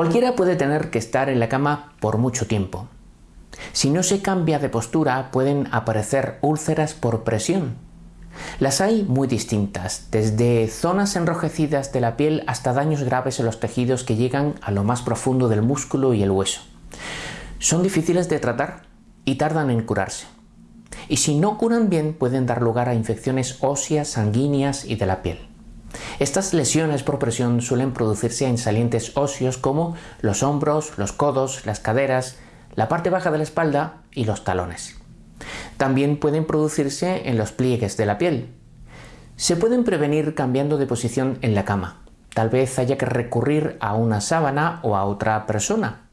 Cualquiera puede tener que estar en la cama por mucho tiempo. Si no se cambia de postura pueden aparecer úlceras por presión. Las hay muy distintas, desde zonas enrojecidas de la piel hasta daños graves en los tejidos que llegan a lo más profundo del músculo y el hueso. Son difíciles de tratar y tardan en curarse. Y si no curan bien pueden dar lugar a infecciones óseas, sanguíneas y de la piel. Estas lesiones por presión suelen producirse en salientes óseos como los hombros, los codos, las caderas, la parte baja de la espalda y los talones. También pueden producirse en los pliegues de la piel. Se pueden prevenir cambiando de posición en la cama. Tal vez haya que recurrir a una sábana o a otra persona,